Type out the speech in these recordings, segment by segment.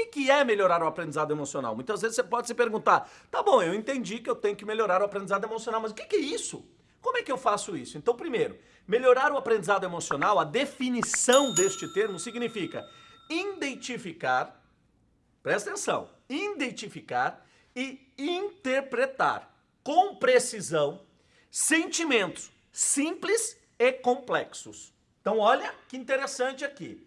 que, que é melhorar o aprendizado emocional? Muitas vezes você pode se perguntar, tá bom, eu entendi que eu tenho que melhorar o aprendizado emocional, mas o que, que é isso? Como é que eu faço isso? Então, primeiro, melhorar o aprendizado emocional, a definição deste termo significa identificar, presta atenção, identificar e interpretar com precisão sentimentos simples e complexos. Então olha que interessante aqui.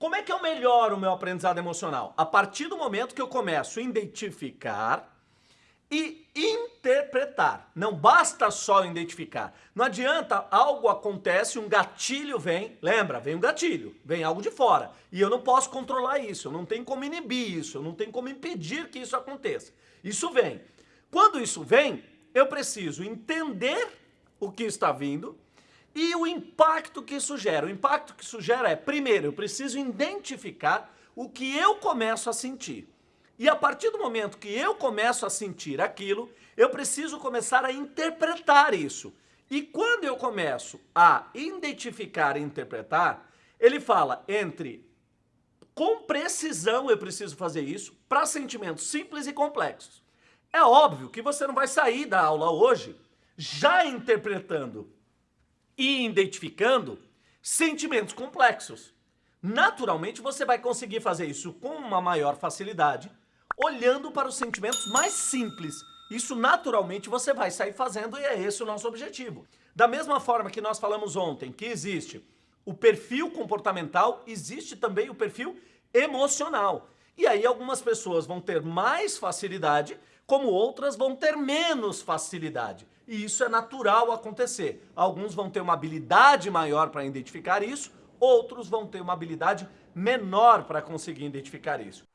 Como é que eu melhoro o meu aprendizado emocional? A partir do momento que eu começo a identificar e interpretar. Não basta só identificar. Não adianta algo acontece, um gatilho vem, lembra, vem um gatilho, vem algo de fora. E eu não posso controlar isso, eu não tenho como inibir isso, eu não tenho como impedir que isso aconteça. Isso vem. Quando isso vem, eu preciso entender o que está vindo, e o impacto que isso gera? O impacto que isso gera é, primeiro, eu preciso identificar o que eu começo a sentir. E a partir do momento que eu começo a sentir aquilo, eu preciso começar a interpretar isso. E quando eu começo a identificar e interpretar, ele fala entre com precisão eu preciso fazer isso para sentimentos simples e complexos. É óbvio que você não vai sair da aula hoje já interpretando e identificando sentimentos complexos. Naturalmente, você vai conseguir fazer isso com uma maior facilidade, olhando para os sentimentos mais simples. Isso, naturalmente, você vai sair fazendo e é esse o nosso objetivo. Da mesma forma que nós falamos ontem, que existe o perfil comportamental, existe também o perfil emocional. E aí algumas pessoas vão ter mais facilidade, como outras vão ter menos facilidade. E isso é natural acontecer. Alguns vão ter uma habilidade maior para identificar isso, outros vão ter uma habilidade menor para conseguir identificar isso.